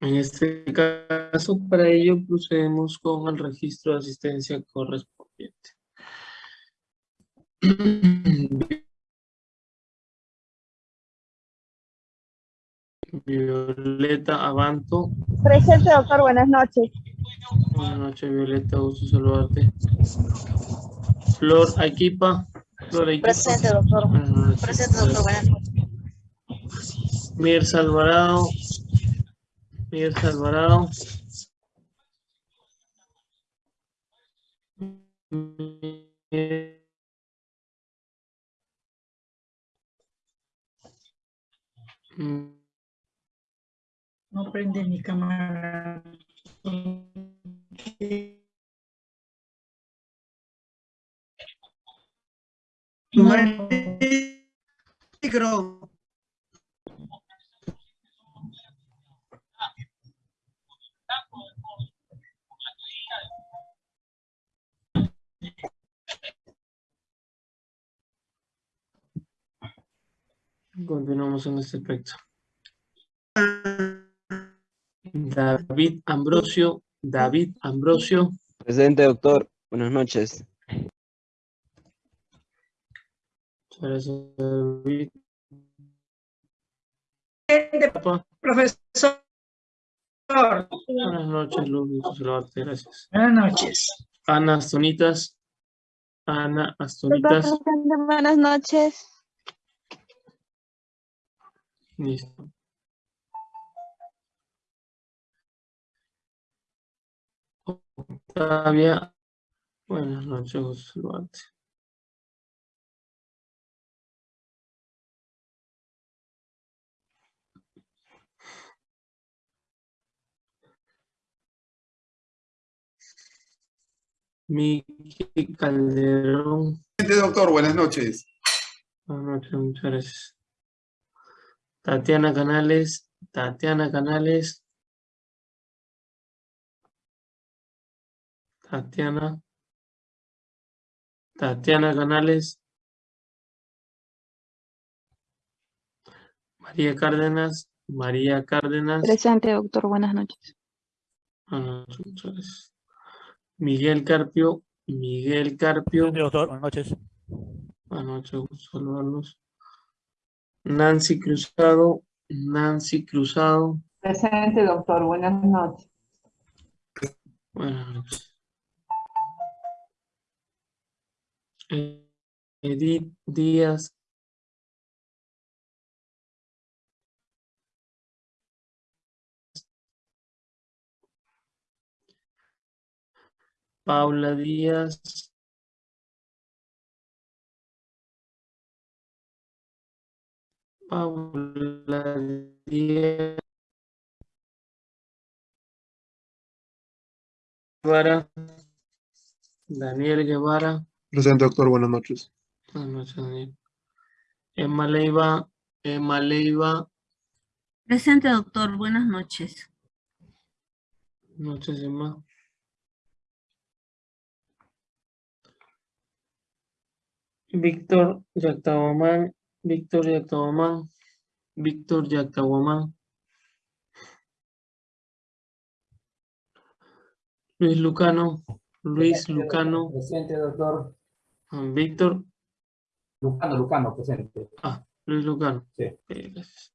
En este caso, para ello procedemos con el registro de asistencia correspondiente. Violeta Abanto. Presente, doctor. Buenas noches. Buenas noches, Violeta. Gusto saludarte. Flor Aquipa. Flor Aquipa. Presente, doctor. Presente, doctor. Buenas noches. Mirza Alvarado. Mirza Alvarado. No prende mi cámara. Micro. En este aspecto. David Ambrosio. David Ambrosio. Presente, doctor. Buenas noches. David. Profesor. Buenas noches, Luz. Gracias. Buenas noches. Ana Astonitas. Ana Astonitas. Buenas noches. Listo. Octavia. Buenas noches, saludarte. Miki Calderón. Doctor, buenas noches. Buenas noches, muchas gracias. Tatiana Canales, Tatiana Canales. Tatiana. Tatiana Canales. María Cárdenas, María Cárdenas. Presente, doctor. Buenas noches. Buenas noches, muchas gracias. Miguel Carpio, Miguel Carpio. doctor, buenas noches. Buenas noches, gusto saludarlos. Nancy Cruzado, Nancy Cruzado. Presente, doctor. Buenas noches. Buenas noches. Edith Díaz. Paula Díaz. Paula Díaz. Guevara. Daniel Guevara. Presente, doctor, buenas noches. Buenas noches, Daniel. Emma Leiva. Emma Leiva. Presente, doctor. Buenas noches. Buenas noches, Emma. Víctor Yactahuamán. Víctor Yactahuamán. Víctor Yactahuamán. Luis Lucano. Luis Lucano. Presente, doctor. Víctor. Lucano, Lucano, presente. Ah, Luis Lucano. Sí. Gracias.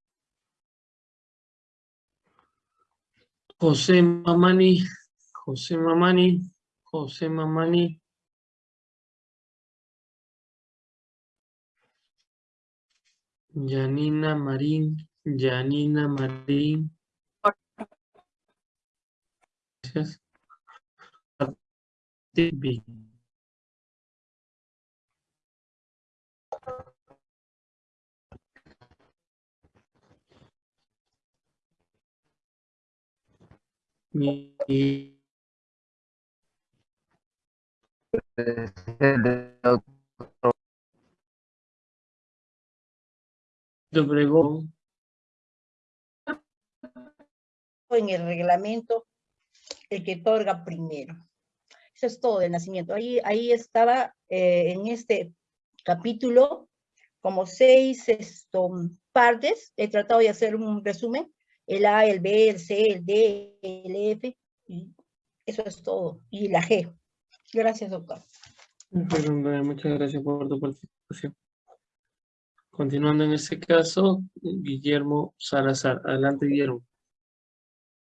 José Mamani. José Mamani. José Mamani. Yanina Marín. Yanina Marín. Obregón. En el reglamento, el que otorga primero. Eso es todo del nacimiento. Ahí, ahí estaba eh, en este capítulo como seis esto, partes. He tratado de hacer un resumen. el A, el B, el C, el D, el F, y eso es todo. Y la G. Gracias, doctor. Muchas gracias por tu participación. Continuando en este caso, Guillermo Salazar. Adelante, Guillermo.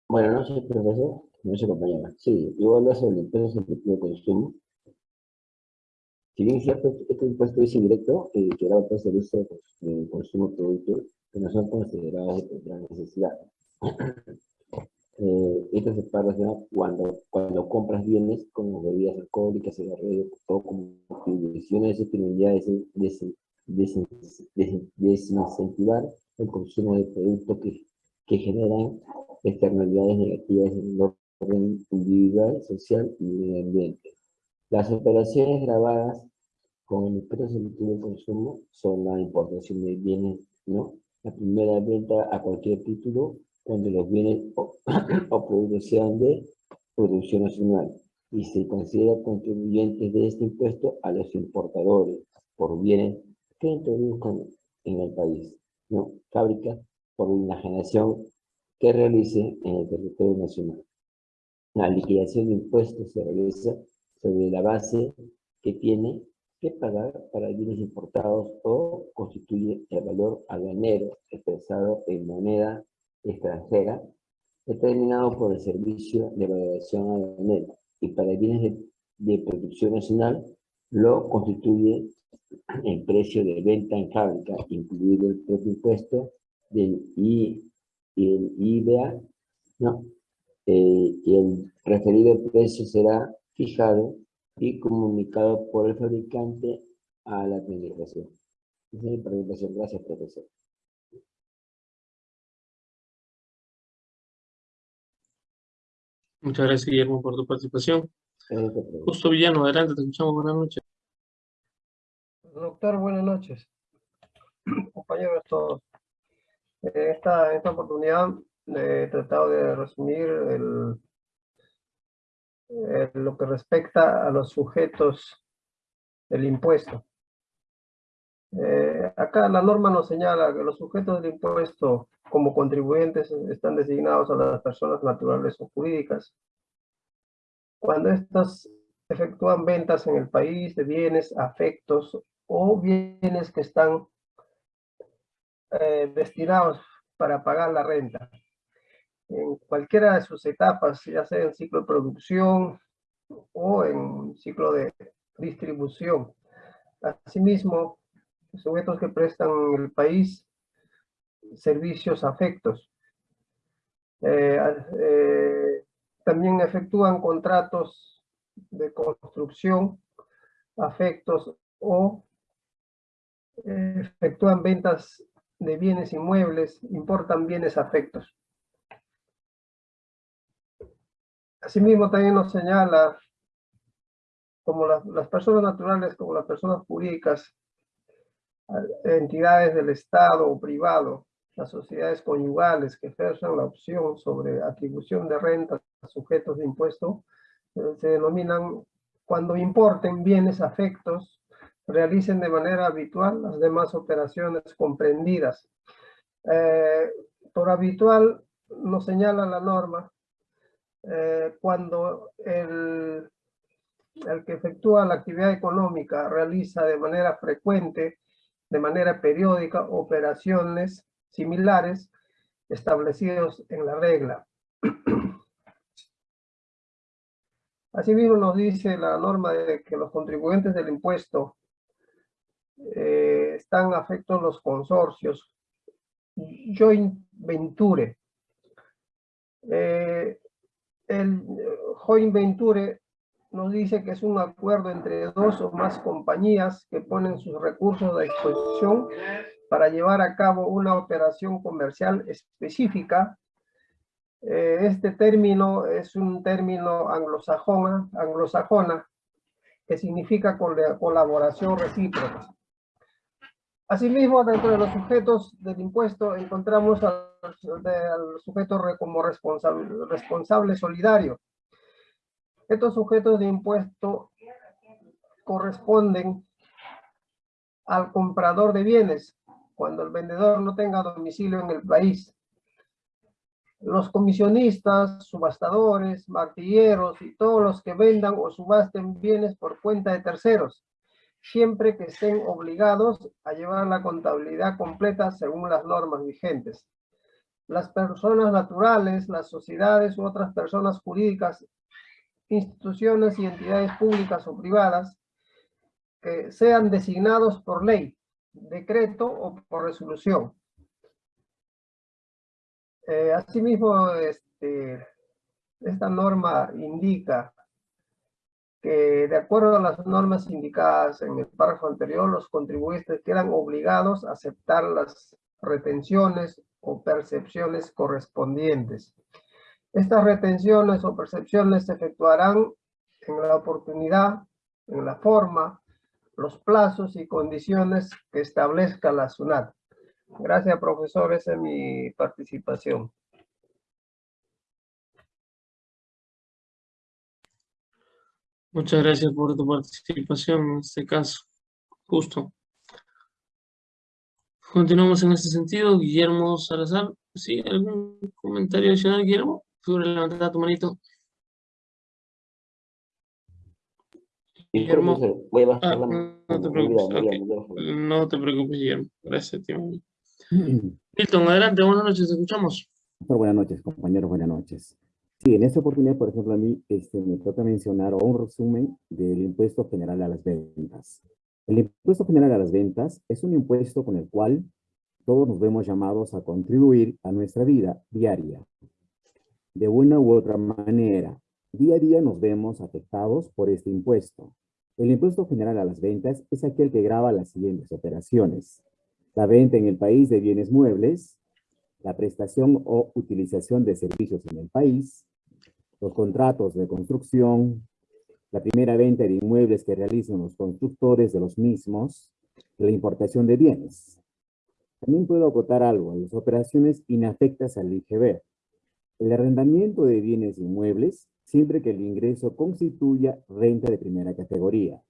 Buenas noches, profesor. Buenas noches, compañera. Sí, yo voy a hablar sobre el impuesto selectivo de consumo. Si bien cierto, este impuesto es indirecto, eh, que grava por servicio de consumo de productos que no son considerados de primera necesidad. eh, esto se paga cuando, cuando compras bienes como bebidas alcohólicas, cigarrillos, o como distribuciones de desen- desincentivar el consumo de productos que, que generan externalidades negativas en el orden individual, social y medio ambiente. Las operaciones grabadas con el impuesto selectivo de consumo son la importación de bienes, ¿no? La primera venta a cualquier título cuando los bienes o, o productos sean de producción nacional y se considera contribuyentes de este impuesto a los importadores por bienes que introduzcan en el país, ¿no? Fábricas por generación que realice en el territorio nacional. La liquidación de impuestos se realiza sobre la base que tiene que pagar para bienes importados o constituye el valor aduanero expresado en moneda extranjera determinado por el Servicio de Valoración Aduanera y para bienes de, de producción nacional lo constituye el precio de venta en fábrica, incluido el propio impuesto del I, y el IVA, ¿no? Eh, y el referido precio será fijado y comunicado por el fabricante a la administración. Esa es mi presentación. Gracias, profesor. Muchas gracias, Guillermo, por tu participación. Justo Villano, adelante, te escuchamos. Buenas noches. Doctor, buenas noches. Compañeros todos. En esta, esta oportunidad he tratado de resumir el, eh, lo que respecta a los sujetos del impuesto. Eh, acá la norma nos señala que los sujetos del impuesto como contribuyentes están designados a las personas naturales o jurídicas. Cuando estas efectúan ventas en el país de bienes, afectos o bienes que están eh, destinados para pagar la renta. En cualquiera de sus etapas, ya sea en ciclo de producción o en ciclo de distribución. Asimismo, sujetos que prestan en el país servicios afectos. Eh, eh, también efectúan contratos de construcción, afectos o efectúan ventas de bienes inmuebles, importan bienes afectos. Asimismo, también nos señala como las, personas naturales, como las personas jurídicas, entidades del Estado o privado, las sociedades conyugales que ejerzan la opción sobre atribución de renta a sujetos de impuesto, eh, se denominan cuando importen bienes afectos, realicen de manera habitual las demás operaciones comprendidas. Eh, por habitual nos señala la norma eh, cuando el, el que efectúa la actividad económica realiza de manera frecuente, de manera periódica, operaciones similares establecidos en la regla. Asimismo nos dice la norma de que los contribuyentes del impuesto eh, están afectos los consorcios joint venture. Eh, el joint venture nos dice que es un acuerdo entre dos o más compañías que ponen sus recursos a disposición para llevar a cabo una operación comercial específica. Eh, este término es un término anglosajona, anglosajona que significa colaboración recíproca. Asimismo, dentro de los sujetos del impuesto encontramos al, sujeto como responsable, responsable solidario. Estos sujetos de impuesto corresponden al comprador de bienes cuando el vendedor no tenga domicilio en el país. los comisionistas, subastadores, martilleros y todos los que vendan o subasten bienes por cuenta de terceros, siempre que estén obligados a llevar la contabilidad completa según las normas vigentes. Las personas naturales, las sociedades u otras personas jurídicas, instituciones y entidades públicas o privadas que sean designados por ley, decreto o por resolución. Eh, asimismo, este, esta norma indica que de acuerdo a las normas indicadas en el párrafo anterior, los contribuyentes quedan obligados a aceptar las retenciones o percepciones correspondientes. Estas retenciones o percepciones se efectuarán en la oportunidad, en la forma, los plazos y condiciones que establezca la SUNAT. Gracias, profesor. Esa es mi participación. Muchas gracias por tu participación en este caso. Justo. Continuamos en este sentido. Guillermo Salazar. ¿Sí? ¿Algún comentario adicional, Guillermo? Figura levantada tu manito. Guillermo. Voy a bajar Ah, la mano. no te preocupes. No te preocupes, Guillermo. Gracias, tío. Milton, adelante. Buenas noches. Te escuchamos. Buenas noches, compañeros, buenas noches. Sí, en esta oportunidad, por ejemplo, a mí este, me toca mencionar un resumen del impuesto general a las ventas. El impuesto general a las ventas es un impuesto con el cual todos nos vemos llamados a contribuir a nuestra vida diaria. De una u otra manera, día a día nos vemos afectados por este impuesto. El impuesto general a las ventas es aquel que grava las siguientes operaciones. La venta en el país de bienes muebles, la prestación o utilización de servicios en el país, los contratos de construcción, la primera venta de inmuebles que realicen los constructores de los mismos, la importación de bienes. También puedo acotar algo, las operaciones inafectas al IGB. El arrendamiento de bienes inmuebles, siempre que el ingreso constituya renta de primera categoría.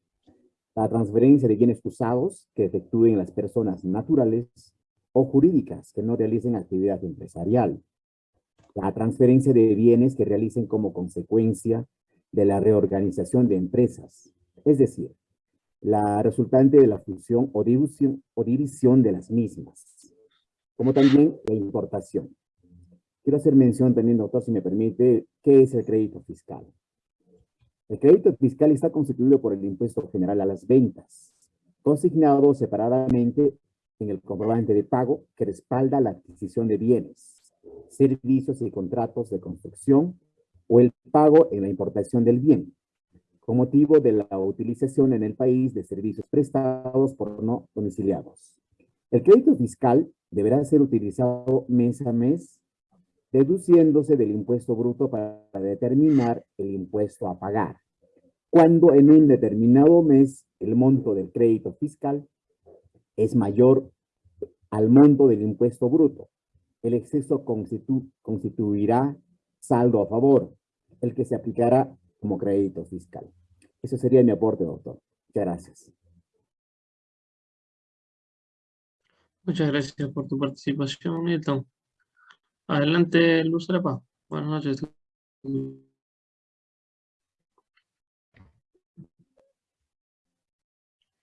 La transferencia de bienes usados que efectúen las personas naturales o jurídicas que no realicen actividad empresarial. La transferencia de bienes que realicen como consecuencia de la reorganización de empresas, es decir, la resultante de la fusión o división, o división de las mismas, como también la importación. Quiero hacer mención también, doctor, si me permite, ¿qué es el crédito fiscal? El crédito fiscal está constituido por el impuesto general a las ventas, consignado separadamente en el comprobante de pago que respalda la adquisición de bienes, servicios y contratos de construcción o el pago en la importación del bien, con motivo de la utilización en el país de servicios prestados por no domiciliados. El crédito fiscal deberá ser utilizado mes a mes, deduciéndose del impuesto bruto para determinar el impuesto a pagar. Cuando en un determinado mes el monto del crédito fiscal es mayor al monto del impuesto bruto, el exceso constitu constituirá saldo a favor, el que se aplicará como crédito fiscal. Eso sería mi aporte, doctor. Muchas gracias. Muchas gracias por tu participación, Milton. Adelante, Luz Trepa. Buenas noches.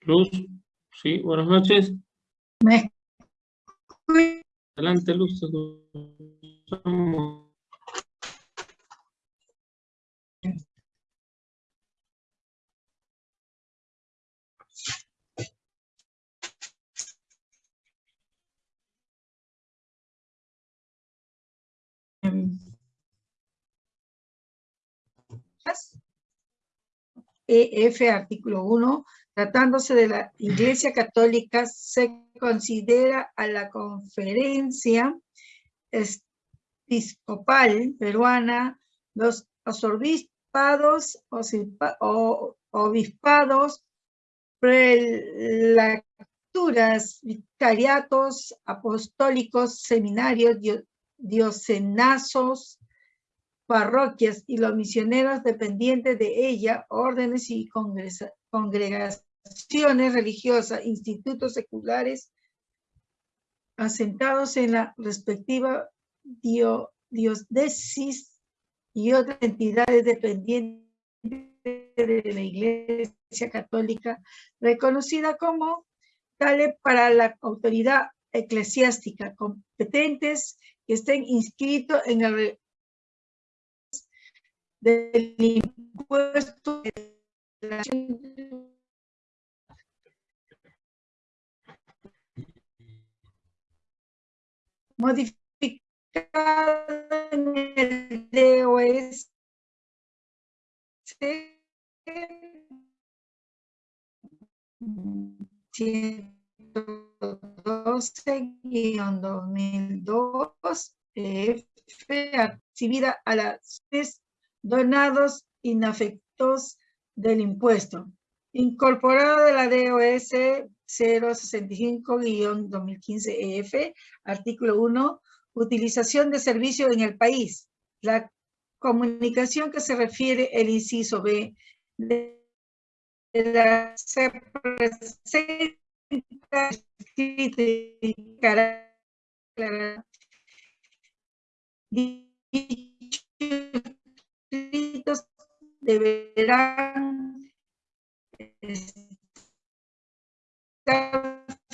Luz, sí, buenas noches. Me Adelante, Luz. EF, artículo 1, tratándose de la Iglesia Católica, se considera a la conferencia episcopal peruana, los obispados obispados, prelaturas, vicariatos, apostólicos, seminarios, diocenazos, parroquias y los misioneros dependientes de ella, órdenes y congregaciones religiosas, institutos seculares asentados en la respectiva diócesis y otras entidades dependientes de la Iglesia Católica, reconocida como tales para la autoridad eclesiástica competentes que estén inscritos en el del impuesto de la modificado en el DOS 112-2002 F exhibida a las donados inafectos del impuesto, incorporado de la DOS 065-2015-EF, e artículo 1, utilización de servicio en el país. La comunicación que se refiere el inciso B de la se presenta escrito y deberán estar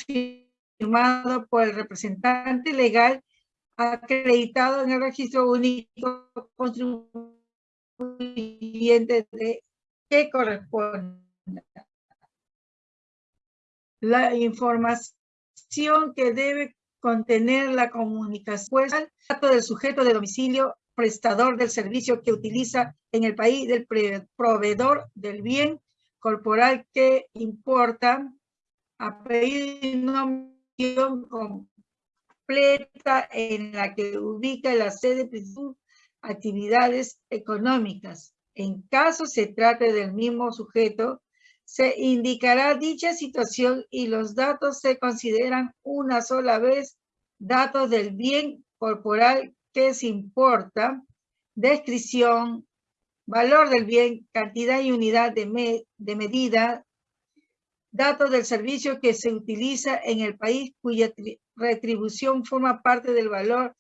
firmado por el representante legal acreditado en el registro único contribuyente de que corresponde. La información que debe contener la comunicación dato del sujeto de domicilio prestador del servicio que utiliza en el país del proveedor del bien corporal que importa, apellido y completa en la que ubica la sede de sus actividades económicas. En caso se trate del mismo sujeto, se indicará dicha situación y los datos se consideran una sola vez datos del bien corporal que se importa, descripción, valor del bien, cantidad y unidad de, de medida, datos del servicio que se utiliza en el país cuya retribución forma parte del valor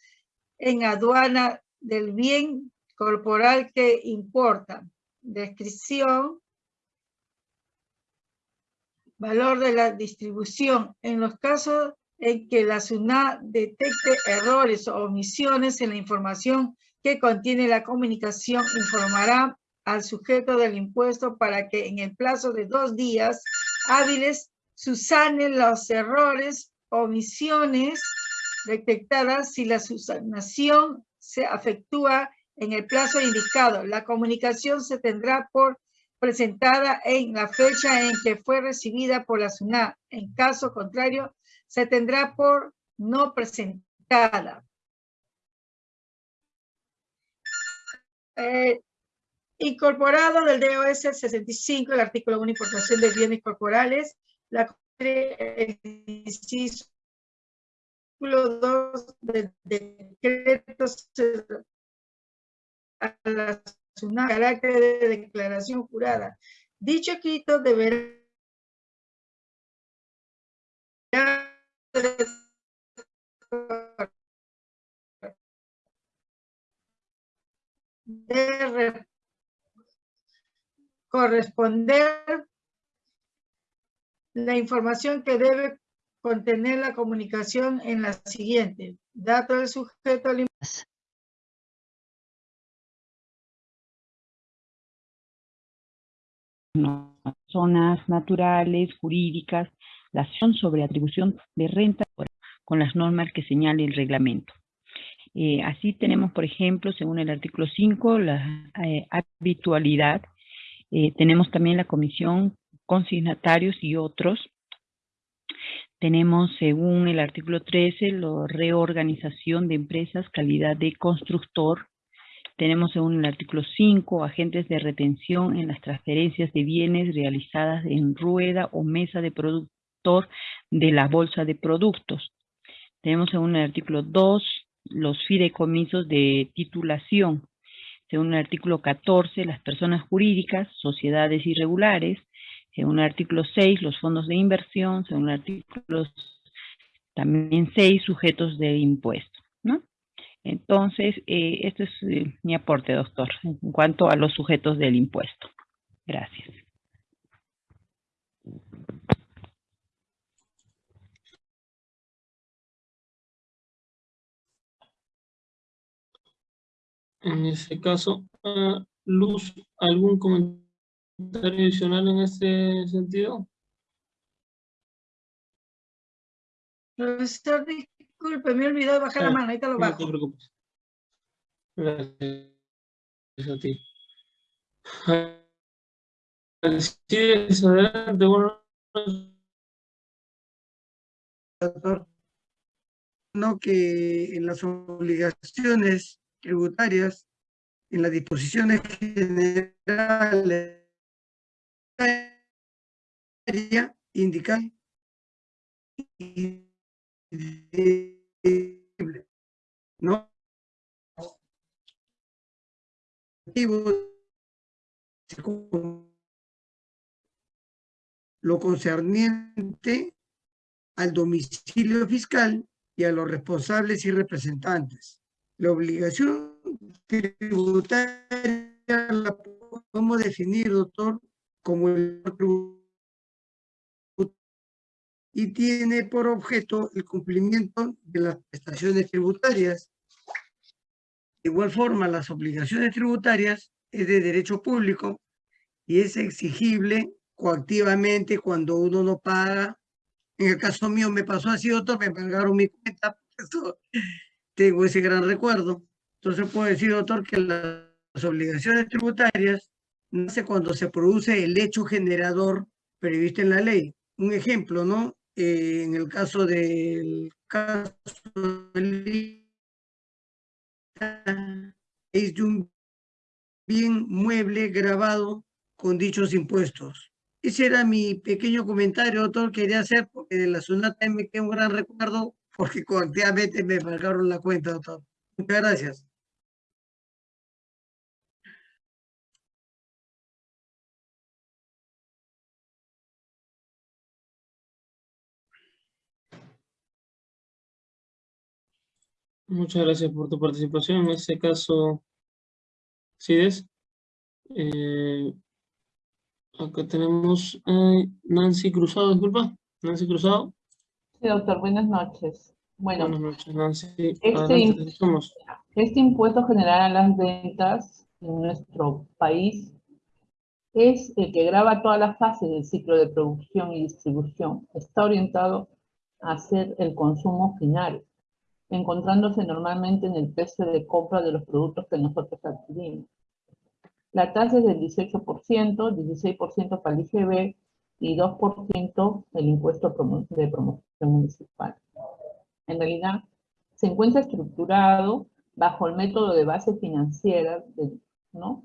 en aduana del bien corporal que importa. Descripción, valor de la distribución. En los casos en que la SUNA detecte errores o omisiones en la información que contiene la comunicación, informará al sujeto del impuesto para que en el plazo de dos días hábiles susanen los errores omisiones detectadas si la susanación se afectúa en el plazo indicado. La comunicación se tendrá por presentada en la fecha en que fue recibida por la SUNA. En caso contrario, se tendrá por no presentada. Eh, incorporado del DOS 65, el artículo 1, importación de bienes corporales, la inciso 2 del decreto a la carácter de declaración jurada. Dicho escrito deberá de corresponder la información que debe contener la comunicación en la siguiente. Dato del sujeto al zonas naturales, jurídicas, acción sobre atribución de renta con las normas que señale el reglamento. Eh, así tenemos, por ejemplo, según el artículo 5, la eh, habitualidad. Eh, tenemos también la comisión consignatarios y otros. Tenemos, según el artículo 13, la reorganización de empresas, calidad de constructor. Tenemos, según el artículo 5, agentes de retención en las transferencias de bienes realizadas en rueda o mesa de de la bolsa de productos. Tenemos, según el artículo 2, los fideicomisos de titulación. Según el artículo 14, las personas jurídicas, sociedades irregulares. Según el artículo 6, los fondos de inversión. Según el artículo también 6, sujetos de impuesto. ¿no? Entonces, eh, este es eh, mi aporte, doctor, en cuanto a los sujetos del impuesto. Gracias. En ese caso, Luz, ¿algún comentario adicional en este sentido? Profesor, disculpe, me he olvidado de bajar la Ah, mano, ahorita lo No bajo. te preocupes. Gracias a ti. Alcides, adelante, bueno, doctor. No que en las obligaciones tributarias, en las disposiciones generales, indicar no lo concerniente al domicilio fiscal y a los responsables y representantes. La obligación tributaria la podemos definir, doctor, como el y tiene por objeto el cumplimiento de las prestaciones tributarias. De igual forma, las obligaciones tributarias es de derecho público y es exigible coactivamente cuando uno no paga. En el caso mío me pasó así, doctor, me pagaron mi cuenta, por tengo ese gran recuerdo. Entonces puedo decir, doctor, que las obligaciones tributarias nace cuando se produce el hecho generador previsto en la ley. Un ejemplo, ¿no? Eh, en el caso del caso es de un bien mueble grabado con dichos impuestos. Ese era mi pequeño comentario, doctor, quería hacer, porque de la Sunata me queda un gran recuerdo, porque coactivamente me pagaron la cuenta, doctor. Muchas gracias. Muchas gracias por tu participación. En este caso, Cides, eh, acá tenemos eh, Nancy Cruzado, disculpa. Nancy Cruzado. Sí, doctor, buenas noches. Bueno, Buenas noches, Nancy. este, este impuesto general a las ventas en nuestro país es el que graba todas las fases del ciclo de producción y distribución. Está orientado a hacer el consumo final, encontrándose normalmente en el precio de compra de los productos que nosotros adquirimos. La tasa es del 18%, 16% para el IGB y 2% el impuesto de promoción municipal. En realidad, se encuentra estructurado bajo el método de base financiera, de- ¿no?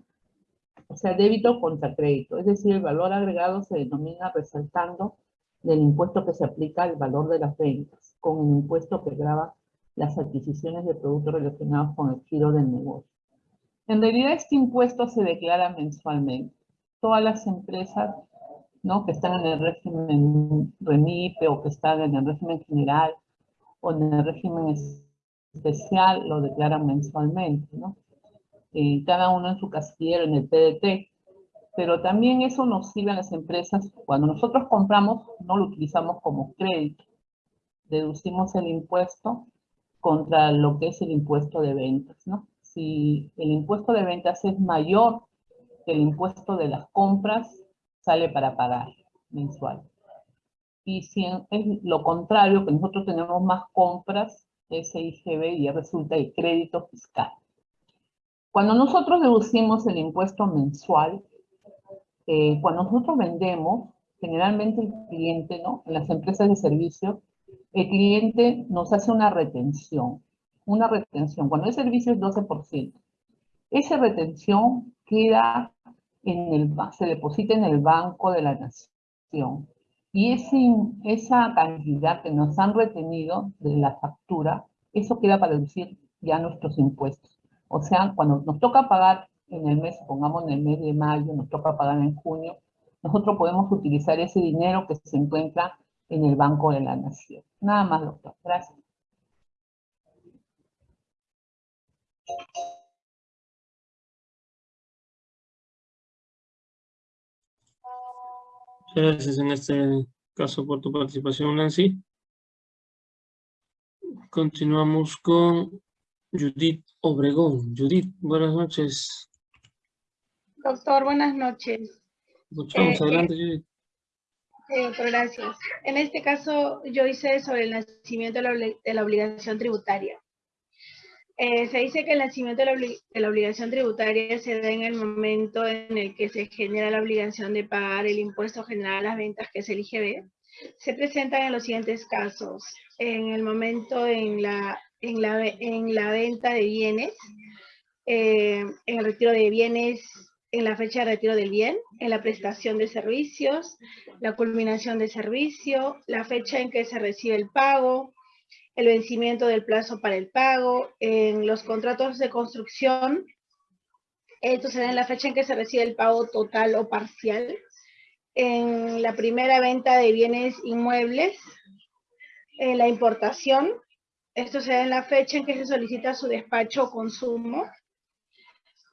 O sea, débito contra crédito. Es decir, el valor agregado se denomina resaltando del impuesto que se aplica al valor de las ventas, con el impuesto que grava las adquisiciones de productos relacionados con el giro del negocio. En realidad, este impuesto se declara mensualmente. Todas las empresas ¿no? que están en el régimen REMIPE o que están en el régimen general o en el régimen es- especial lo declaran mensualmente, ¿no? Eh, cada uno en su casillero, en el PDT. Pero también eso nos sirve a las empresas, cuando nosotros compramos, no lo utilizamos como crédito. Deducimos el impuesto contra lo que es el impuesto de ventas, ¿no? Si el impuesto de ventas es mayor que el impuesto de las compras, sale para pagar mensual. Y si es lo contrario, que nosotros tenemos más compras, ese IGB ya resulta el crédito fiscal. Cuando nosotros deducimos el impuesto mensual, eh, cuando nosotros vendemos, generalmente el cliente, ¿no? En las empresas de servicio, el cliente nos hace una retención. Una retención. Cuando el servicio es 12%. Esa retención queda en el, se deposita en el Banco de la Nación. Y ese, esa cantidad que nos han retenido de la factura, eso queda para deducir ya nuestros impuestos. O sea, cuando nos toca pagar en el mes, pongamos en el mes de mayo, nos toca pagar en junio, nosotros podemos utilizar ese dinero que se encuentra en el Banco de la Nación. Nada más, doctor. Gracias. Gracias en este caso por tu participación, Nancy. Continuamos con Judith Obregón. Judith, buenas noches. Doctor, buenas noches. Escuchamos, Eh, adelante, Judith. Sí, doctor, gracias. En este caso, yo hice sobre el nacimiento de la, obli- de la obligación tributaria. Eh, se dice que el nacimiento de la, obligación tributaria se da en el momento en el que se genera la obligación de pagar el impuesto general a las ventas, que es el IGB. Se presentan en los siguientes casos. En el momento en la, en la, en la venta de bienes, eh, en el retiro de bienes, en la fecha de retiro del bien, en la prestación de servicios, la culminación de servicio, la fecha en que se recibe el pago, el vencimiento del plazo para el pago, en los contratos de construcción, esto será en la fecha en que se recibe el pago total o parcial, en la primera venta de bienes inmuebles, en la importación, esto será en la fecha en que se solicita su despacho o consumo,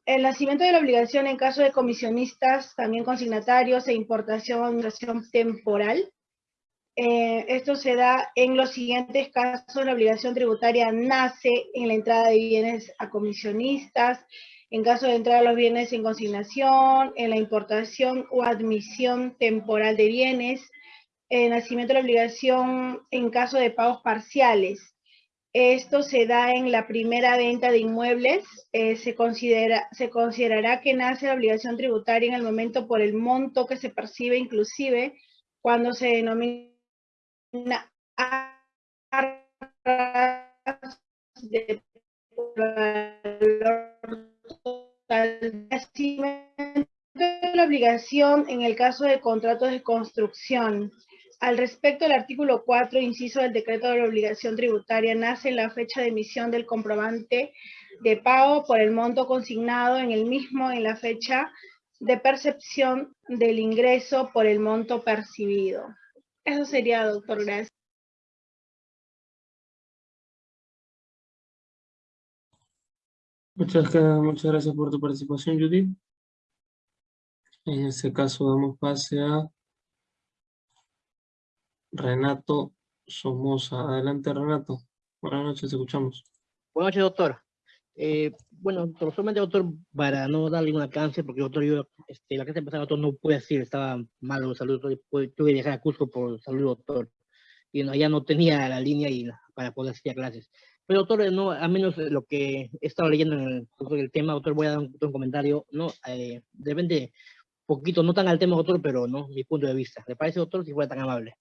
el nacimiento de la obligación en caso de comisionistas, también consignatarios e importación temporal. Eh, esto se da en los siguientes casos. La obligación tributaria nace en la entrada de bienes a comisionistas, en caso de entrada de los bienes en consignación, en la importación o admisión temporal de bienes, el nacimiento de la obligación en caso de pagos parciales. Esto se da en la primera venta de inmuebles. eh, se, considera, se considerará que nace la obligación tributaria en el momento por el monto que se percibe, inclusive cuando se denomina la obligación en el caso de contratos de construcción. Al respecto, el artículo 4, inciso del decreto de la obligación tributaria, nace en la fecha de emisión del comprobante de pago por el monto consignado en el mismo en la fecha de percepción del ingreso por el monto percibido. Eso sería, doctor, gracias. Muchas, muchas gracias por tu participación, Judith. En este caso damos pase a Renato Somoza. Adelante, Renato. Buenas noches, escuchamos. Buenas noches, doctor. Eh, bueno, doctor, solamente, doctor, para no darle un alcance, porque, doctor, yo, este, la clase pasada, doctor, no pude asistir, estaba malo de salud, tuve que viajar a Cusco por salud, doctor. Y no, ya no tenía la línea y, para poder asistir a clases. Pero, doctor, no, a menos lo que he estado leyendo en el, sobre el tema, doctor, voy a dar un, un comentario, ¿no? Eh, de repente, poquito, no tan al tema, doctor, pero, ¿no? Mi punto de vista. ¿Le parece, doctor, si fuera tan amable?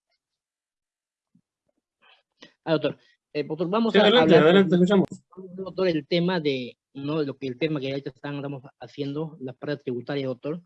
Ah, doctor. Eh, doctor, vamos Sí, a adelante, hablar, adelante, escuchamos. doctor, el tema de, no, lo que el tema que ahorita están, estamos haciendo, la parte tributaria, doctor.